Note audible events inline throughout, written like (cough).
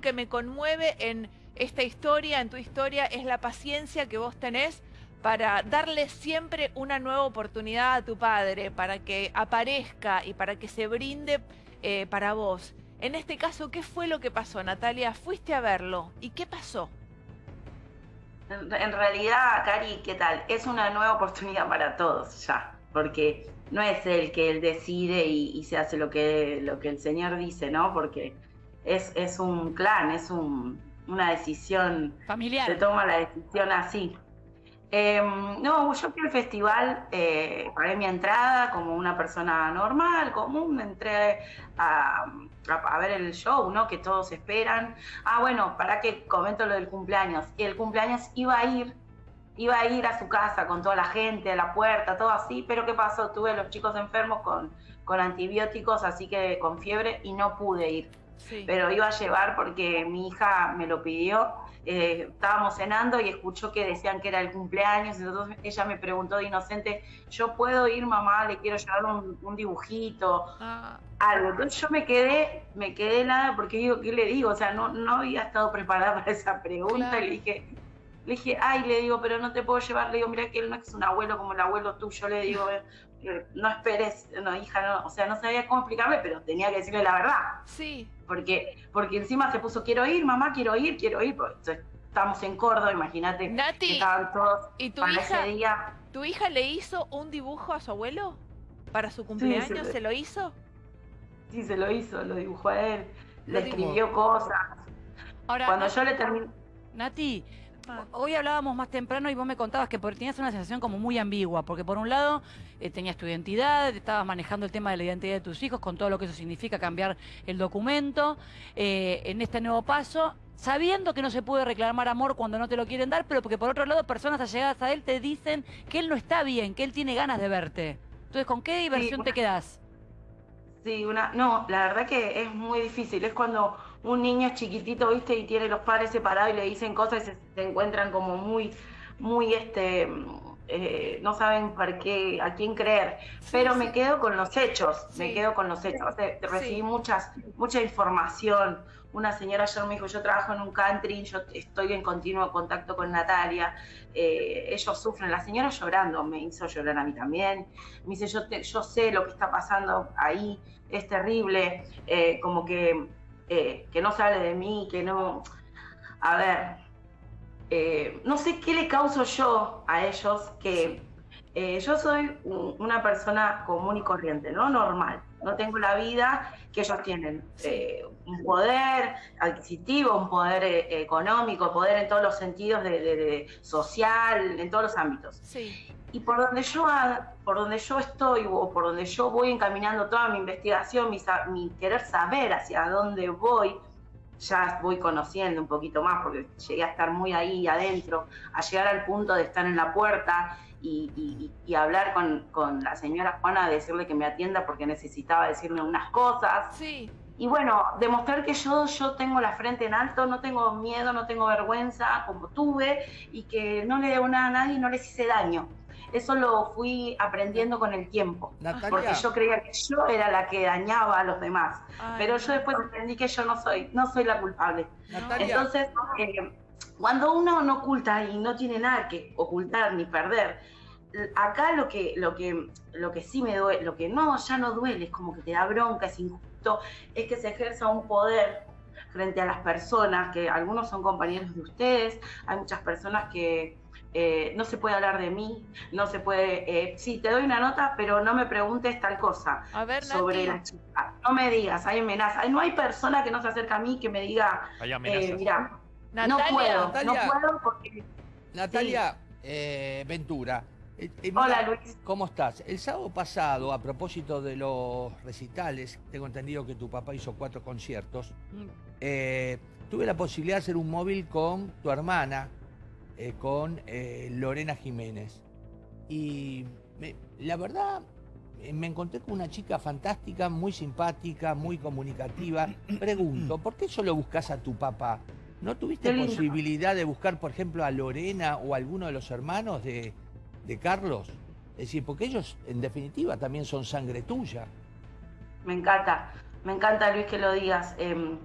que me conmueve en esta historia, en tu historia, es la paciencia que vos tenés para darle siempre una nueva oportunidad a tu padre, para que aparezca y para que se brinde eh, para vos. En este caso, ¿qué fue lo que pasó, Natalia? Fuiste a verlo. ¿Y qué pasó? En, realidad, Cari, ¿qué tal? Es una nueva oportunidad para todos ya, porque no es el que él decide y, se hace lo que, lo que el Señor dice, ¿no? Porque es, es un clan, es un, una decisión. Familiar. Se toma la decisión así. Em, no, yo fui al festival, eh, pagué mi entrada como una persona normal, común, entré a, a, ver el show, ¿no? Que todos esperan. Ah, bueno, para que comento lo del cumpleaños. Y el cumpleaños iba a ir, iba a ir a su casa con toda la gente, a la puerta, todo así, pero ¿qué pasó? Tuve a los chicos enfermos con, con antibióticos, así que con fiebre y no pude ir. Pero iba a llevar porque mi hija me lo pidió eh, estábamos cenando y escuchó que decían que era el cumpleaños, entonces ella me preguntó de inocente, ¿yo puedo ir mamá? Le quiero llevar un, dibujito, ah. algo. Entonces yo me quedé, me quedé nada porque digo, ¿qué le digo? O sea, no, no había estado preparada para esa pregunta y le dije, le dije, ay, le digo, pero no te puedo llevar, le digo, mira que él no es un abuelo como el abuelo tuyo, le digo, no esperes, no, hija, no, o sea, no sabía cómo explicarle, pero tenía que decirle la verdad. Sí. Porque, porque encima se puso, quiero ir, mamá, quiero ir, quiero ir, pues, estamos en Córdoba, imagínate. Nati, estaban todos ¿y tu hija, ¿tu hija le hizo un dibujo a su abuelo? ¿Para su cumpleaños se, lo hizo? Sí, se lo hizo, lo dibujó a él, le escribió cosas. Ahora, Cuando yo le terminé... Nati, Hoy hablábamos más temprano y vos me contabas que tenías una sensación como muy ambigua, porque por un lado eh, tenías tu identidad, estabas manejando el tema de la identidad de tus hijos, con todo lo que eso significa cambiar el documento, eh, en este nuevo paso, sabiendo que no se puede reclamar amor cuando no te lo quieren dar, pero porque por otro lado personas allegadas a él te dicen que él no está bien, que él tiene ganas de verte. Entonces, ¿con qué diversión te quedás? Sí, una, no, la verdad que es muy difícil. Es cuando un niño es chiquitito, viste, y tiene los padres separados y le dicen cosas y se, encuentran como muy, muy, este, eh, no saben por qué, a quién creer. Pero me quedo con los hechos, me quedo con los hechos. recibí muchas, mucha información. Una señora ayer me dijo, yo trabajo en un country, yo estoy en continuo contacto con Natalia, eh, ellos sufren, la señora llorando, me hizo llorar a mí también, me dice, yo, yo sé lo que está pasando ahí, es terrible, eh, como que, eh, que no sale de mí, que no... A ver, eh, no sé qué le causo yo a ellos, que yo soy una persona común y corriente, ¿no? Normal. No tengo la vida que ellos tienen. un poder adquisitivo, un poder económico, poder en todos los sentidos de, social, en todos los ámbitos. Sí. Y por donde yo por donde yo estoy o por donde yo voy encaminando toda mi investigación, mi, querer saber hacia dónde voy, ya voy conociendo un poquito más porque llegué a estar muy ahí adentro, a llegar al punto de estar en la puerta y, hablar con, la señora Juana, decirle que me atienda porque necesitaba decirme unas cosas. Sí. Y bueno, demostrar que yo, yo tengo la frente en alto, no tengo miedo, no tengo vergüenza como tuve y que no le debo nada a nadie y no les hice daño. Eso lo fui aprendiendo con el tiempo. Porque yo creía que yo era la que dañaba a los demás. pero yo después aprendí que yo no soy, no soy la culpable. Entonces, eh, cuando uno no oculta y no tiene nada que ocultar ni perder, acá lo que, lo que, lo que sí me duele, lo que no, ya no duele, es como que te da bronca, es injusto, es que se ejerza un poder frente a las personas, que algunos son compañeros de ustedes, hay muchas personas que, eh, no se puede hablar de mí, no se puede, eh, sí, te doy una nota, pero no me preguntes tal cosa sobre la chica. No me digas, hay amenazas. No hay persona que no se acerque a mí que me diga, eh, mira, no puedo, no puedo porque... Natalia Ventura. Hola Luis. ¿Cómo estás? El sábado pasado, a propósito de los recitales, tengo entendido que tu papá hizo cuatro conciertos, mm. tuve la posibilidad de hacer un móvil con tu hermana, eh, con eh, Lorena Jiménez. Y la verdad, eh, me encontré con una chica fantástica, muy simpática, muy comunicativa. Pregunto, ¿por qué solo buscas a tu papá? ¿No tuviste posibilidad de buscar, por ejemplo, a Lorena o a alguno de los hermanos de, de Carlos? Es decir, porque ellos, en definitiva, también son sangre tuya. Me encanta, me encanta, Luis, que lo digas. Em,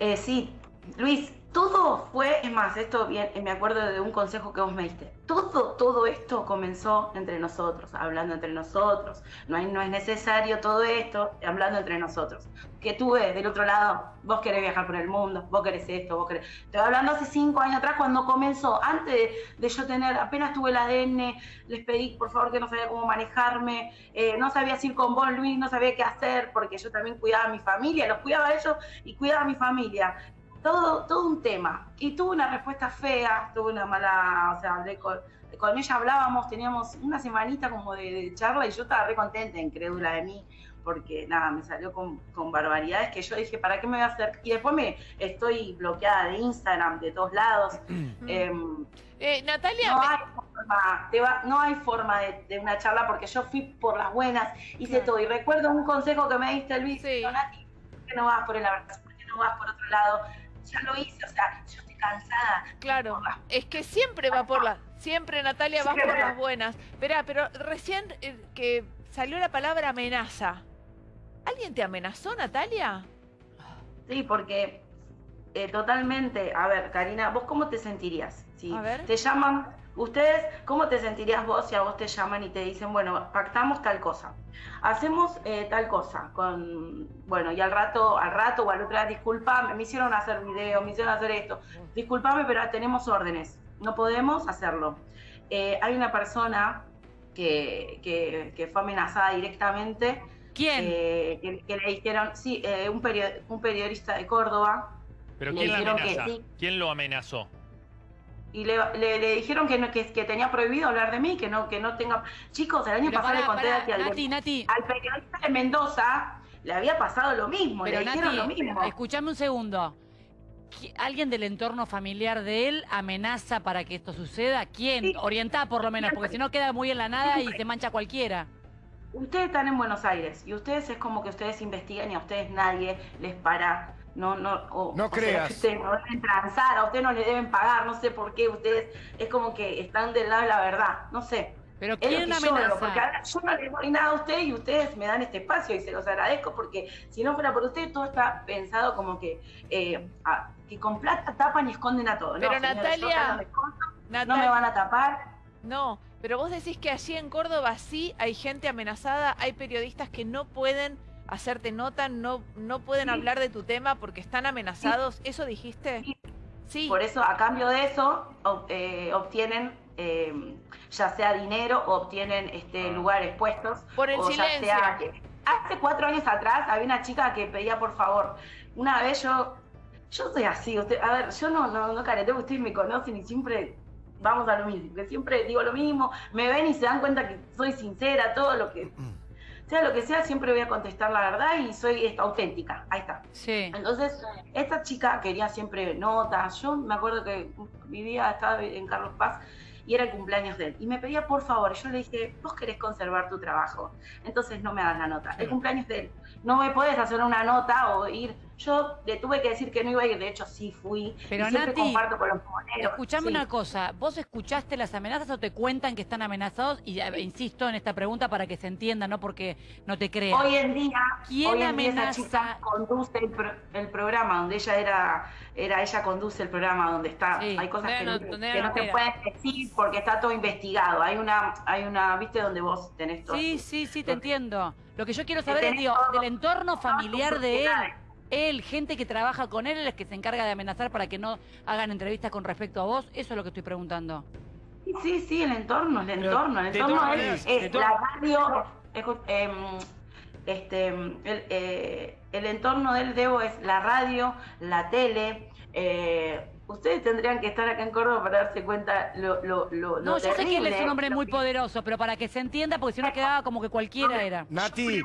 Eh, sí, Luis, todo fue, es más, esto bien, me acuerdo de un consejo que vos me diste. Todo, todo esto comenzó entre nosotros, hablando entre nosotros. No, hay, no es necesario todo esto, hablando entre nosotros. Que tú ves del otro lado, vos querés viajar por el mundo, vos querés esto, vos querés. Estoy hablando hace cinco años atrás cuando comenzó, antes de, yo tener, apenas tuve el ADN, les pedí por favor que no sabía cómo manejarme, eh, no sabía si ir con vos, Luis, no sabía qué hacer, porque yo también cuidaba a mi familia, los cuidaba a ellos y cuidaba a mi familia todo, todo un tema. Y tuve una respuesta fea, tuve una mala, o sea, hablé con, ella, hablábamos, teníamos una semanita como de, charla y yo estaba re contenta, incrédula de mí, porque nada, me salió con, con, barbaridades que yo dije, ¿para qué me voy a hacer? Y después me estoy bloqueada de Instagram, de todos lados. (clears throat) Em, eh, Natalia... No hay forma, no hay forma de, una charla porque yo fui por las buenas, hice todo. Y recuerdo un consejo que me diste, Luis, sí. Nati, ¿por qué no vas por el abrazo? ¿Por qué no vas por otro lado? Ya lo hice, o sea, yo estoy cansada. Claro, es que siempre va por las, siempre Natalia va por las buenas. Espera, pero recién eh, que salió la palabra amenaza. ¿Alguien te amenazó, Natalia? Sí, porque eh, totalmente, a ver, Karina, ¿vos cómo te sentirías? Si a ver. te llaman Ustedes, ¿cómo te sentirías vos si a vos te llaman y te dicen, bueno, pactamos tal cosa? Hacemos eh, tal cosa, con, bueno, y al rato, al rato o al otro día, disculpame, me hicieron hacer video, me hicieron hacer esto, disculpame, pero tenemos órdenes, no podemos hacerlo. Eh, hay una persona que, que, fue amenazada directamente. ¿Quién? Eh, que, le dijeron, sí, un, un periodista de Córdoba. ¿Pero quién, amenaza? ¿Quién lo amenazó? Y le, le, dijeron que, no, que, que, tenía prohibido hablar de mí, que no, que no tenga... Chicos, el año pasado le conté al, al periodista de Mendoza le había pasado lo mismo, le dijeron lo mismo. Escuchame un segundo. ¿Alguien del entorno familiar de él amenaza para que esto suceda? ¿Quién? Orientada por lo menos, porque si no queda muy en la nada y se mancha cualquiera. Ustedes están en Buenos Aires y ustedes es como que ustedes investigan y a ustedes nadie les para no, no, no creas. ustedes no deben transar, a ustedes no le deben pagar, no sé por qué, ustedes es como que están del lado de la verdad, no sé. Pero ¿quién amenaza? Yo, porque yo no les doy nada a ustedes y ustedes me dan este espacio y se los agradezco porque si no fuera por ustedes todo está pensado como que, eh, que con plata tapan y esconden a todo. Pero Natalia, no, no me van a tapar. No, pero vos decís que allí en Córdoba sí hay gente amenazada, hay periodistas que no pueden hacerte nota, no, no pueden hablar de tu tema porque están amenazados. ¿Eso dijiste? Sí. Por eso, a cambio de eso, eh, obtienen eh, ya sea dinero o obtienen este, ah. lugares puestos. Por el silencio. hace cuatro años atrás había una chica que pedía por favor. Una vez yo, yo soy así, usted, a ver, yo no, no, no careteo, ustedes me conocen y siempre vamos a lo mismo, que siempre digo lo mismo, me ven y se dan cuenta que soy sincera, todo lo que mm sea lo que sea, siempre voy a contestar la verdad y soy auténtica. Ahí está. Sí. Entonces, esta chica quería siempre notas. Yo me acuerdo que vivía, estaba en Carlos Paz y era el cumpleaños de él. Y me pedía por favor, yo le dije, vos querés conservar tu trabajo, entonces no me hagas la nota. El cumpleaños de él, no me puedes hacer una nota o ir yo le tuve que decir que no iba a ir, de hecho sí fui. Pero y Nati, comparto con los escuchame una cosa, ¿vos escuchaste las amenazas o te cuentan que están amenazados? Y eh, insisto en esta pregunta para que se entienda, no porque no te crean. Hoy en día, ¿quién hoy amenaza? conduce el, programa, donde ella era, era, ella conduce el programa, donde está, hay cosas que, no, te pueden decir porque está todo investigado. Hay una, hay una, viste, donde vos tenés todo. Sí, sí, sí, te entiendo. Lo que yo quiero saber es, digo, del entorno familiar de él él, gente que trabaja con él, es que se encarga de amenazar para que no hagan entrevistas con respecto a vos. Eso es lo que estoy preguntando. Sí, sí, el entorno, el entorno. El entorno es, la radio, em, este, el, eh, el, entorno del Debo es la radio, la tele. Eh, ustedes tendrían que estar acá en Córdoba para darse cuenta lo, lo, lo No, yo sé que él es un hombre muy poderoso, pero para que se entienda, porque si no quedaba como que cualquiera era. Nati.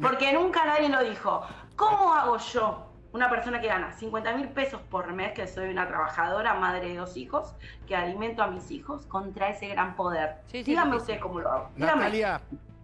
Porque nunca nadie lo dijo. ¿Cómo hago yo, una persona que gana 50 mil pesos por mes, que soy una trabajadora, madre de dos hijos, que alimento a mis hijos, contra ese gran poder? Dígame usted cómo lo hago. Natalia,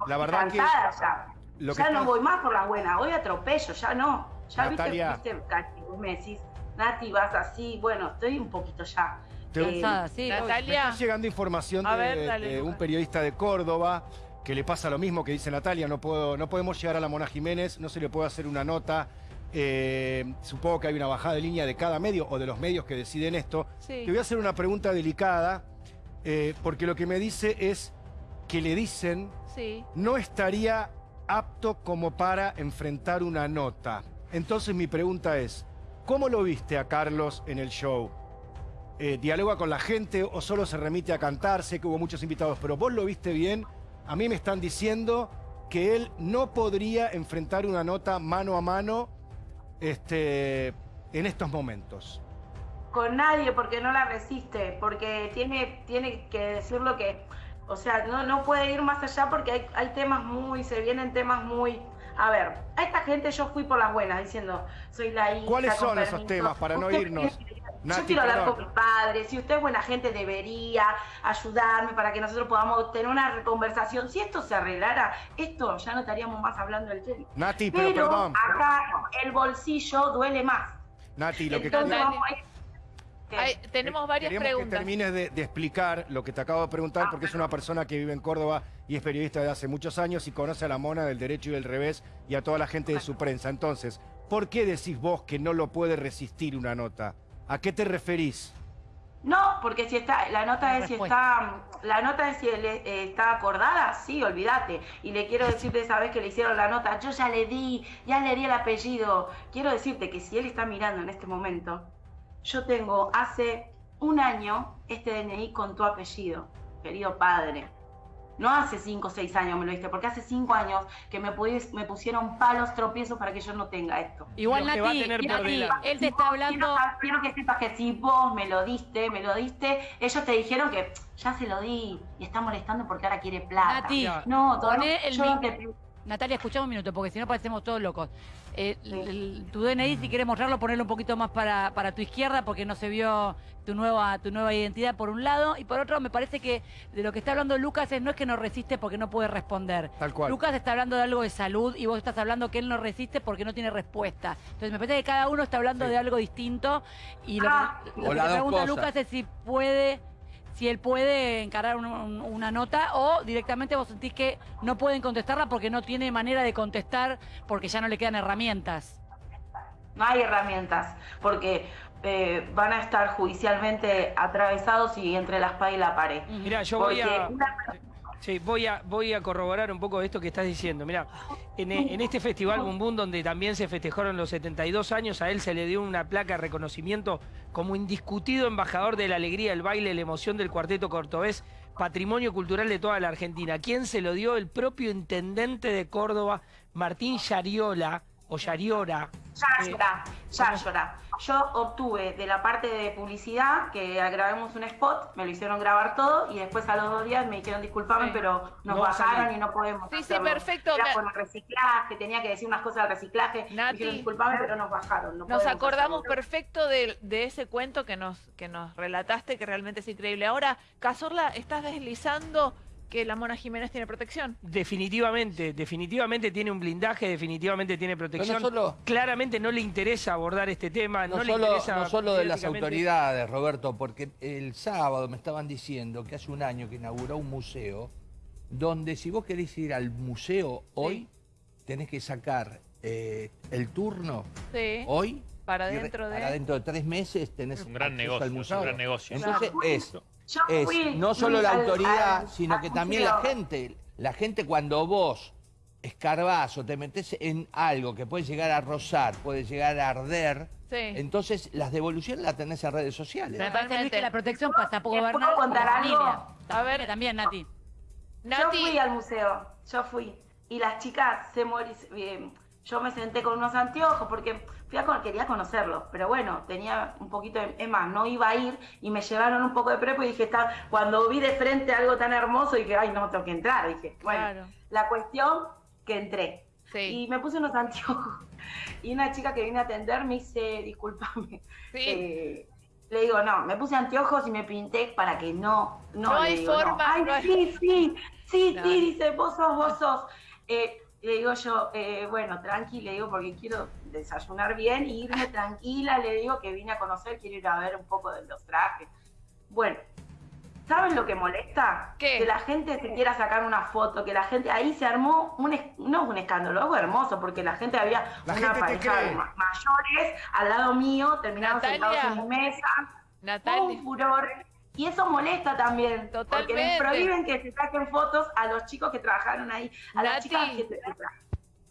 la verdad que... Ya, ya no voy más por la buena, voy atropello, ya no. Ya Natalia. viste, viste, me decís, Nati, vas así, bueno, estoy un poquito ya... Eh, sí, Natalia. Me está llegando información de, un periodista de Córdoba que le pasa lo mismo que dice Natalia, no, puedo, no podemos llegar a la Mona Jiménez, no se le puede hacer una nota Eh, supongo que hay una bajada de línea de cada medio o de los medios que deciden esto. Te voy a hacer una pregunta delicada, eh, porque lo que me dice es que le dicen no estaría apto como para enfrentar una nota. Entonces mi pregunta es, ¿cómo lo viste a Carlos en el show? Eh, ¿Dialoga con la gente o solo se remite a cantar? Sé que hubo muchos invitados, pero vos lo viste bien. A mí me están diciendo que él no podría enfrentar una nota mano a mano este, en estos momentos? Con nadie, porque no la resiste, porque tiene, tiene que decir lo que... O sea, no, no puede ir más allá porque hay, hay temas muy, se vienen temas muy... A ver, a esta gente yo fui por las buenas diciendo, soy la hija. ¿Cuáles son esos temas para no irnos? Yo quiero hablar con mi padre, si usted es buena gente debería ayudarme para que nosotros podamos tener una conversación. Si esto se arreglara, esto ya no estaríamos más hablando del tema. Nati, pero, perdón. acá el bolsillo duele más. Nati, lo que tenemos varias preguntas. que termines de, de, explicar lo que te acabo de preguntar, ah, porque es una persona que vive en Córdoba y es periodista de hace muchos años y conoce a la mona del derecho y del revés y a toda la gente de su prensa. Entonces, ¿por qué decís vos que no lo puede resistir una nota? ¿A qué te referís? No, porque si está, la nota es si está, la nota es si eh, está acordada, sí, olvídate. Y le quiero decirte esa vez que le hicieron la nota, yo ya le di, ya le di el apellido. Quiero decirte que si él está mirando en este momento, yo tengo hace un año este DNI con tu apellido, querido padre. No hace cinco o seis años me lo diste, porque hace cinco años que me, me pusieron palos, tropiezos para que yo no tenga esto. Igual, Nati, él te está hablando... Quiero, que sepas que si vos me lo diste, me lo diste, ellos te dijeron que ya se lo di y está molestando porque ahora quiere plata. Nati, no, todavía el Natalia, escuchamos un minuto, porque si no parecemos todos locos. Eh, tu DNI, si quieres mostrarlo, ponerlo un poquito más para, para, tu izquierda, porque no se vio tu nueva, tu nueva identidad por un lado. Y por otro, me parece que de lo que está hablando Lucas es no es que no resiste porque no puede responder. Tal cual. Lucas está hablando de algo de salud y vos estás hablando que él no resiste porque no tiene respuesta. Entonces me parece que cada uno está hablando de algo distinto. Y lo, ah. que, lo que pregunta Lucas es si puede si él puede encarar una nota o directamente vos sentís que no pueden contestarla porque no tiene manera de contestar porque ya no le quedan herramientas. No hay herramientas, porque eh, van a estar judicialmente atravesados y entre la espada y la pared. Mira, yo voy a... Sí, voy a, voy a corroborar un poco esto que estás diciendo. Mira, en, en, este festival Boom donde también se festejaron los 72 años, a él se le dio una placa de reconocimiento como indiscutido embajador de la alegría, el baile, la emoción del cuarteto cortobés, patrimonio cultural de toda la Argentina. ¿Quién se lo dio? El propio intendente de Córdoba, Martín Yariola, o Yariora. Yariora, Yariora. Yo obtuve de la parte de publicidad que grabemos un spot, me lo hicieron grabar todo y después a los dos días me dijeron disculpame, pero nos bajaron y no podemos. Sí, sí, perfecto. Era por el reciclaje, tenía que decir unas cosas del reciclaje. Nati, dijeron disculpame, pero nos bajaron. nos acordamos perfecto de, de, ese cuento que nos, que nos relataste, que realmente es increíble. Ahora, Cazorla, estás deslizando que la Mona Jiménez tiene protección. Definitivamente, definitivamente tiene un blindaje, definitivamente tiene protección. Claramente no le interesa abordar este tema, no, le interesa... No solo de las autoridades, Roberto, porque el sábado me estaban diciendo que hace un año que inauguró un museo donde si vos querés ir al museo hoy, tenés que sacar eh, el turno hoy. Para dentro de... Para dentro de tres meses tenés un gran negocio, al museo. un gran negocio. Entonces es es no solo la autoridad, sino que también la gente. La gente cuando vos escarbás o te metes en algo que puede llegar a rozar, puede llegar a arder, entonces las devoluciones las tenés en redes sociales. Me parece que la protección pasa por gobernar contar algo? A ver, también, Nati. Yo fui al museo, yo fui. Y las chicas se murieron yo me senté con unos anteojos porque fui a, quería conocerlo, pero bueno, tenía un poquito de, es más, no iba a ir y me llevaron un poco de prepo y dije, está, cuando vi de frente algo tan hermoso, dije, ay, no, tengo que entrar, dije, bueno, la cuestión que entré. Y me puse unos (laughs) anteojos. Y una chica que vino a atender me dice, discúlpame. Eh, le digo, no, me puse anteojos y me pinté para que no, no, no hay forma. Ay, sí, sí, sí, (laughs) sí, dice, vos sos, vos sos. Eh, le digo yo, eh, bueno, tranqui, le digo, porque quiero desayunar bien e irme tranquila, le digo que vine a conocer, quiero ir a ver un poco de los trajes. Bueno, ¿Saben lo que molesta? Que la gente se quiera sacar una foto, que la gente, ahí se armó un, no un escándalo, algo hermoso, porque la gente había una pareja mayores al lado mío, terminaron sentados en mi mesa, Natalia. un furor. Y eso molesta también, Totalmente. porque les prohíben que se saquen fotos a los chicos que trabajaron ahí, a las chicas que, que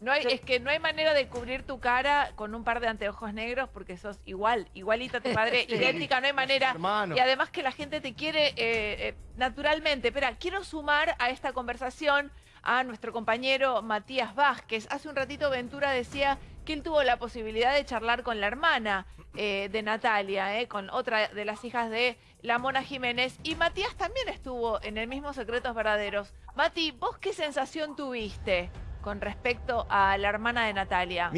no hay, Es que no hay manera de cubrir tu cara con un par de anteojos negros porque sos igual, igualita a tu padre, (laughs) idéntica, no hay manera. Y además que la gente te quiere eh, eh, naturalmente. Espera, quiero sumar a esta conversación a nuestro compañero Matías Vázquez. Hace un ratito Ventura decía que él tuvo la posibilidad de charlar con la hermana eh, de Natalia, con otra de las hijas de la Mona Jiménez. Y Matías también estuvo en el mismo Secretos Verdaderos. Mati, ¿vos qué sensación tuviste? con respecto a la hermana de Natalia.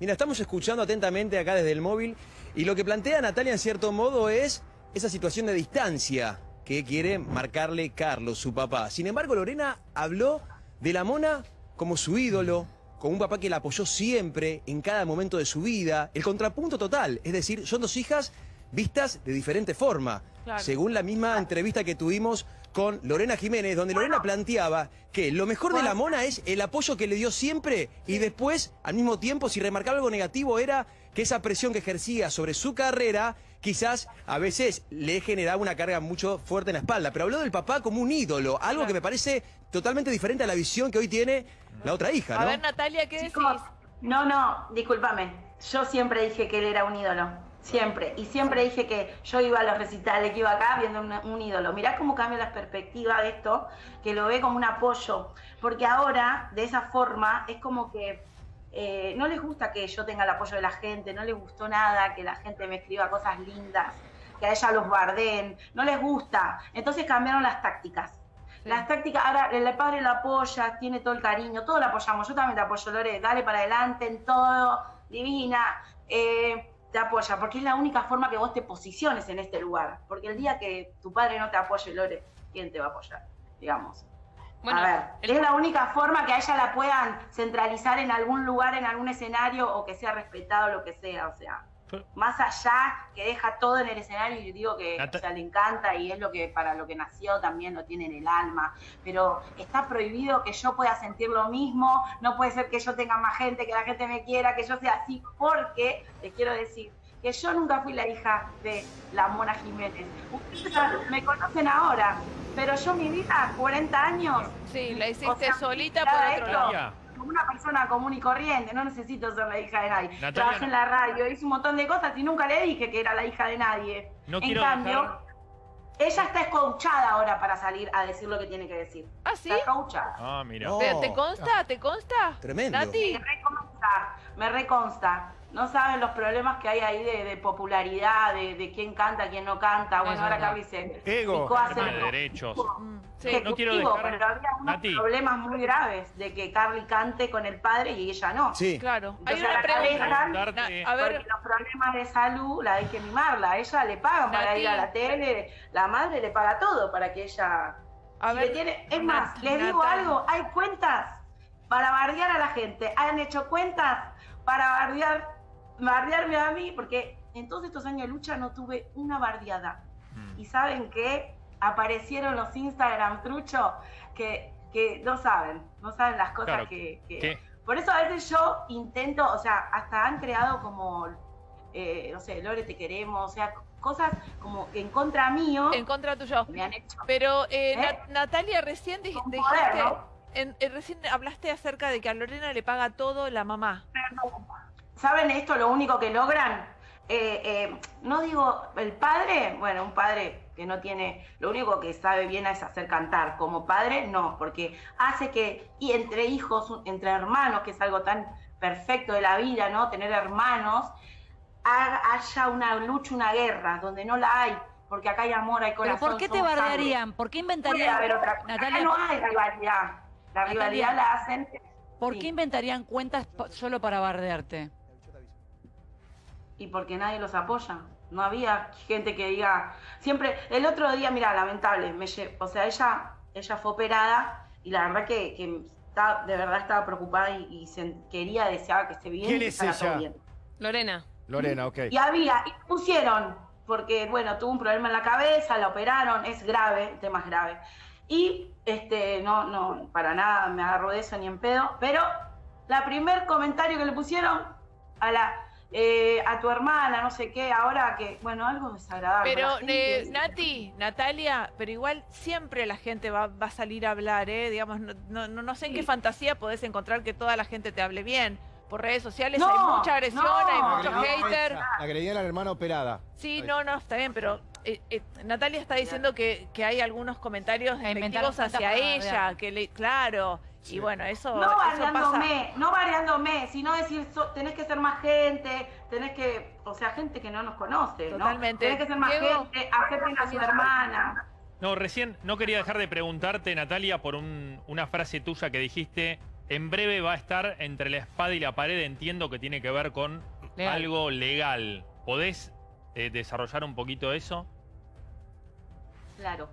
Mira, estamos escuchando atentamente acá desde el móvil y lo que plantea Natalia en cierto modo es esa situación de distancia que quiere marcarle Carlos, su papá. Sin embargo, Lorena habló de la mona como su ídolo, como un papá que la apoyó siempre, en cada momento de su vida. El contrapunto total, es decir, son dos hijas vistas de diferente forma. Según la misma entrevista que tuvimos con Lorena Jiménez, donde Lorena planteaba que lo mejor de la mona es el apoyo que le dio siempre y después, al mismo tiempo, si remarcaba algo negativo, era que esa presión que ejercía sobre su carrera quizás a veces le generaba una carga mucho fuerte en la espalda. Pero habló del papá como un ídolo, algo que me parece totalmente diferente a la visión que hoy tiene la otra hija, ¿no? A ver, Natalia, ¿qué decís? No, no, discúlpame. Yo siempre dije que él era un ídolo. Siempre. Y siempre dije que yo iba a los recitales, que iba acá viendo un, ídolo. Mirá cómo cambia la perspectiva de esto, que lo ve como un apoyo. Porque ahora, de esa forma, es como que eh, no les gusta que yo tenga el apoyo de la gente, no les gustó nada que la gente me escriba cosas lindas, que a ella los bardeen, no les gusta. Entonces cambiaron las tácticas. Las tácticas, ahora el padre la apoya, tiene todo el cariño, todo lo apoyamos. Yo también te apoyo, Lore, dale para adelante en todo, divina. Eh, te apoya, porque es la única forma que vos te posiciones en este lugar. Porque el día que tu padre no te apoye, Lore, ¿quién te va a apoyar? Digamos. a ver, es la única forma que a ella la puedan centralizar en algún lugar, en algún escenario, o que sea respetado, lo que sea, o sea. Más allá que deja todo en el escenario y digo que le encanta y es lo que para lo que nació también lo tiene en el alma, pero está prohibido que yo pueda sentir lo mismo, no puede ser que yo tenga más gente, que la gente me quiera, que yo sea así, porque les quiero decir que yo nunca fui la hija de la Mona Jiménez. Ustedes me conocen ahora, pero yo mi vida, 40 años. Sí, la hiciste solita por otro lado una persona común y corriente, no necesito ser la hija de nadie. Trabajé en la radio, hice un montón de cosas y nunca le dije que era la hija de nadie. en cambio, ella está escuchada ahora para salir a decir lo que tiene que decir. ¿Ah, sí? Está escuchada. Ah, mira. ¿Te, consta? ¿Te consta? Tremendo. Me reconsta, me reconsta. No saben los problemas que hay ahí de, popularidad, de, quién canta, quién no canta. Bueno, ahora acá dice... Ego, de derechos. Mm, sí. No quiero dejar... Pero había unos problemas muy graves de que Carly cante con el padre y ella no. Sí. Claro. hay una pregunta. a ver... Porque los problemas de salud la hay que mimarla. A ella le pagan para ir a la tele, la madre le paga todo para que ella... A ver, tiene... Es más, les digo algo, hay cuentas para bardear a la gente. Han hecho cuentas para bardear bardearme a mí, porque en todos estos años de lucha no tuve una bardeada. Mm. Y saben que aparecieron los Instagram trucho que, que no saben, no saben las cosas que, Por eso a veces yo intento, o sea, hasta han creado como, eh, no sé, Lore, te queremos, o sea, cosas como que en contra mío. En contra tuyo. Me han hecho. Pero, eh, ¿Eh? Natalia, recién dijiste. recién hablaste acerca de que a Lorena le paga todo la mamá. ¿Saben esto? Lo único que logran, eh, eh, no digo el padre, bueno, un padre que no tiene, lo único que sabe bien es hacer cantar. Como padre, no, porque hace que, y entre hijos, entre hermanos, que es algo tan perfecto de la vida, ¿no? Tener hermanos, haya una lucha, una guerra, donde no la hay, porque acá hay amor, hay corazón. ¿Pero por qué te bardearían? ¿Por qué inventarían? Natalia, no hay rivalidad. La rivalidad la hacen. ¿Por qué inventarían cuentas solo para bardearte? Y porque nadie los apoya. No había gente que diga, siempre, el otro día, mira, lamentable, me o sea, ella, ella fue operada y la verdad que, que de verdad estaba preocupada y, se, quería, deseaba que esté bien. ¿Quién es ella? Lorena. Lorena, ok. Y había, y pusieron porque, bueno, tuvo un problema en la cabeza, la operaron, es grave, el tema es grave. Y, este, no, no, para nada me agarro de eso ni en pedo, pero la primer comentario que le pusieron a la eh, a tu hermana, no sé qué, ahora que, bueno, algo desagradable. Pero, eh, Nati, Natalia, pero igual siempre la gente va, a salir a hablar, ¿eh? Digamos, no, no, no sé en qué fantasía podés encontrar que toda la gente te hable bien. Por redes sociales hay mucha agresión, hay muchos haters. Agredían a la hermana operada. Sí, no, no, está bien, pero eh, Natalia está diciendo que, que, hay algunos comentarios despectivos hacia ella, que le, claro, y bueno, eso. No variándome, no variándome, sino decir, tenés que ser más gente, tenés que. O sea, gente que no nos conoce. Totalmente. Tenés que ser más gente, acepten a su hermana. No, recién no quería dejar de preguntarte, Natalia, por una frase tuya que dijiste. En breve va a estar entre la espada y la pared, entiendo que tiene que ver con algo legal. ¿Podés eh, desarrollar un poquito eso? Claro.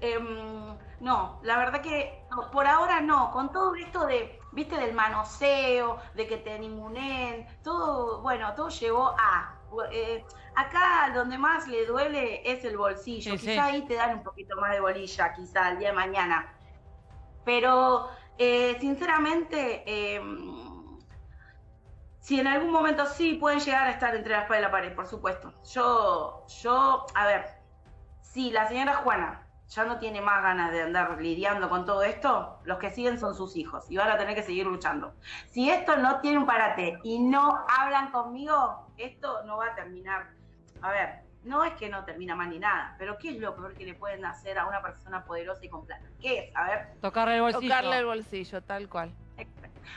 Em, no, la verdad que por ahora no, con todo esto de, viste, del manoseo, de que te ningunen, todo, bueno, todo llevó a... Eh, acá donde más le duele es el bolsillo, quizá ahí te dan un poquito más de bolilla, quizá el día de mañana. Pero, eh, sinceramente, em, si en algún momento sí pueden llegar a estar entre la espada y la pared, por supuesto. Yo, yo, a ver, si la señora Juana ya no tiene más ganas de andar lidiando con todo esto, los que siguen son sus hijos y van a tener que seguir luchando. Si esto no tiene un parate y no hablan conmigo, esto no va a terminar. A ver, no es que no termina mal ni nada, pero ¿qué es lo peor que le pueden hacer a una persona poderosa y con plata? ¿Qué es? A ver. Tocarle el bolsillo. Tocarle el bolsillo, tal cual.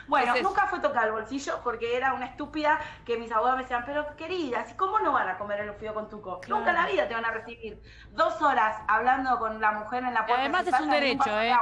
Bueno, nunca fue tocar el bolsillo porque era una estúpida que mis abuelos me decían, pero querida, ¿cómo no van a comer el fío con tuco? Nunca en la vida te van a recibir. Dos horas hablando con la mujer en la puerta. Además es un derecho, ¿eh?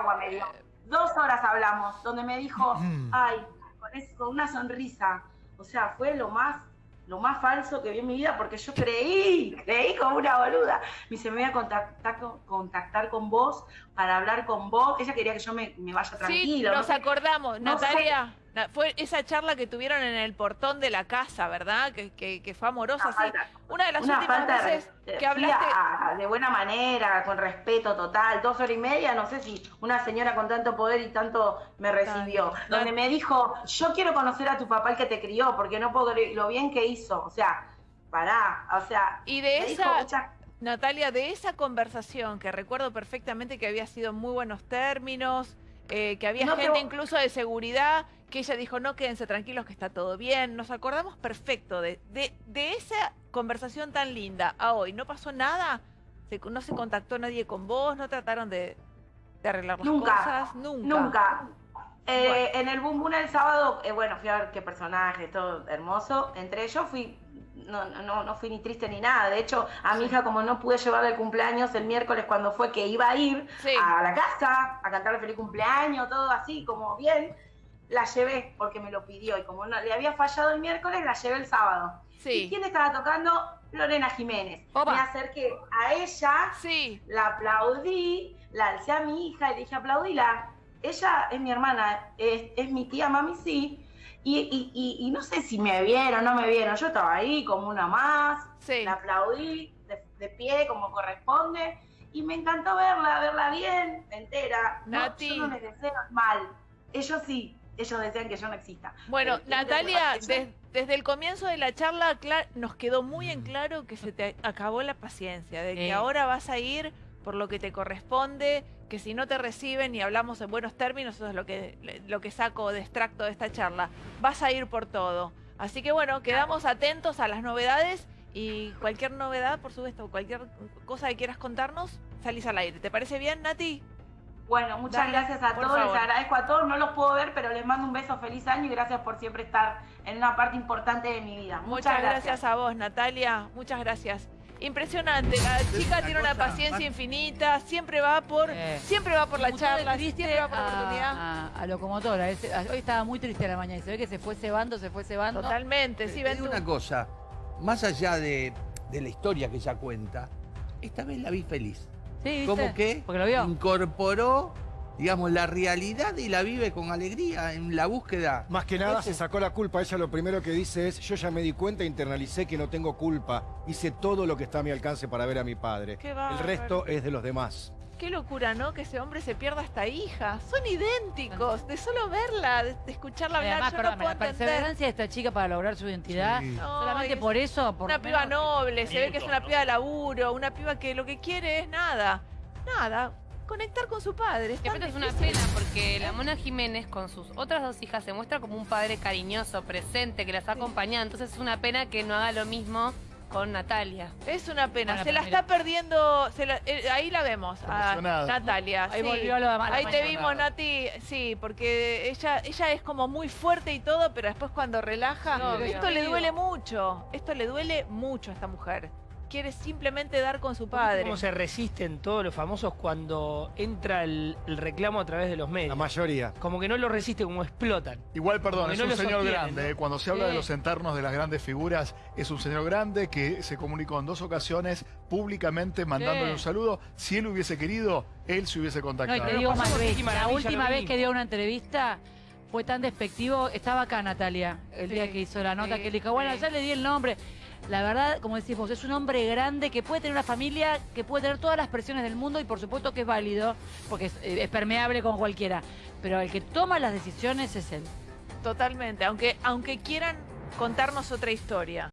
Dos horas hablamos, donde me dijo, ay, con, con una sonrisa. O sea, fue lo más lo más falso que vi en mi vida porque yo creí, creí como una boluda. Me dice, me voy a contactar, contactar con vos para hablar con vos. Ella quería que yo me, vaya tranquilo. Sí, nos acordamos, Natalia. Fue esa charla que tuvieron en el portón de la casa, ¿verdad? Que, que, fue amorosa. sí. Una de las últimas veces que hablaste... de buena manera, con respeto total, dos horas y media, no sé si una señora con tanto poder y tanto me recibió. Donde me dijo, yo quiero conocer a tu papá el que te crió, porque no puedo lo bien que hizo. O sea, pará, o sea... Y de esa... Natalia, de esa conversación, que recuerdo perfectamente que había sido muy buenos términos, eh, que había gente incluso de seguridad que ella dijo, no, quédense tranquilos que está todo bien. Nos acordamos perfecto de, de, esa conversación tan linda a hoy. ¿No pasó nada? ¿No se contactó nadie con vos? ¿No trataron de, arreglar las cosas? Nunca. Nunca. Eh, en el Boom Boom el sábado, eh, bueno, fui a ver qué personaje, todo hermoso. Entre ellos fui, no, no, no fui ni triste ni nada. De hecho, a mi hija, como no pude llevarle el cumpleaños el miércoles cuando fue que iba a ir a la casa a cantarle feliz cumpleaños, todo así, como bien, la llevé porque me lo pidió y como no, le había fallado el miércoles, la llevé el sábado. Sí. ¿Y quién estaba tocando? Lorena Jiménez. Me acerqué a ella, sí. la aplaudí, la alcé a mi hija y le dije aplaudíla. Ella es mi hermana, es, mi tía, mami sí. Y, no sé si me vieron o no me vieron. Yo estaba ahí como una más, sí. la aplaudí de, pie como corresponde. Y me encantó verla, verla bien, entera. No, yo no les deseo mal. Ellos sí, ellos desean que yo no exista. Bueno, Natalia, desde el comienzo de la charla nos quedó muy en claro que se te acabó la paciencia, de que ahora vas a ir por lo que te corresponde, que si no te reciben y hablamos en buenos términos, eso es lo que, lo que saco de extracto de esta charla, vas a ir por todo. Así que bueno, quedamos atentos a las novedades y cualquier novedad, por supuesto, cualquier cosa que quieras contarnos, salís al aire. ¿Te parece bien, Nati? Bueno, muchas gracias a todos, les agradezco a todos, no los puedo ver, pero les mando un beso, feliz año y gracias por siempre estar en una parte importante de mi vida. Muchas, gracias. a vos, Natalia, muchas gracias. Impresionante, la chica tiene una paciencia infinita, siempre va por, siempre va por la charla, siempre va por la oportunidad. A, locomotora, hoy estaba muy triste a la mañana y se ve que se fue cebando, se fue cebando. Totalmente, sí, ven una cosa, más allá de, de la historia que ella cuenta, esta vez la vi feliz. Sí, Como que incorporó digamos, la realidad y la vive con alegría en la búsqueda. Más que nada se sacó la culpa. Ella lo primero que dice es, yo ya me di cuenta, internalicé que no tengo culpa. Hice todo lo que está a mi alcance para ver a mi padre. El resto es de los demás. Qué locura, ¿no? Que ese hombre se pierda esta hija. Son idénticos. De solo verla, de, escucharla hablar, Además, yo no puedo la perseverancia de esta chica para lograr su identidad. Solamente por eso. Por una piba noble, se ve que es una piba de laburo, una piba que lo que quiere es nada. Nada conectar con su padre. Es, es una pena porque la Mona Jiménez con sus otras dos hijas se muestra como un padre cariñoso, presente, que las ha acompañado. Entonces es una pena que no haga lo mismo con Natalia. Es una pena, se la está perdiendo, eh, ahí la vemos, a Natalia. Ahí volvió Ahí te vimos, Nati, sí, porque ella, ella es como muy fuerte y todo, pero después cuando relaja, esto le duele mucho, esto le duele mucho a esta mujer quiere simplemente dar con su padre. ¿Cómo se resisten todos los famosos cuando entra el, reclamo a través de los medios? La mayoría. Como que no lo resisten, como explotan. Igual, perdón, es un señor grande. ¿eh? Cuando se habla de los enternos de las grandes figuras, es un señor grande que se comunicó en dos ocasiones públicamente mandándole un saludo. Si él hubiese querido, él se hubiese contactado. la última vez que dio una entrevista fue tan despectivo. Estaba acá Natalia, el día que hizo la nota, que le dijo, bueno, ya le di el nombre. La verdad, como decimos, es un hombre grande que puede tener una familia, que puede tener todas las presiones del mundo y por supuesto que es válido, porque es, eh, permeable con cualquiera. Pero el que toma las decisiones es él. Totalmente, aunque, aunque quieran contarnos otra historia.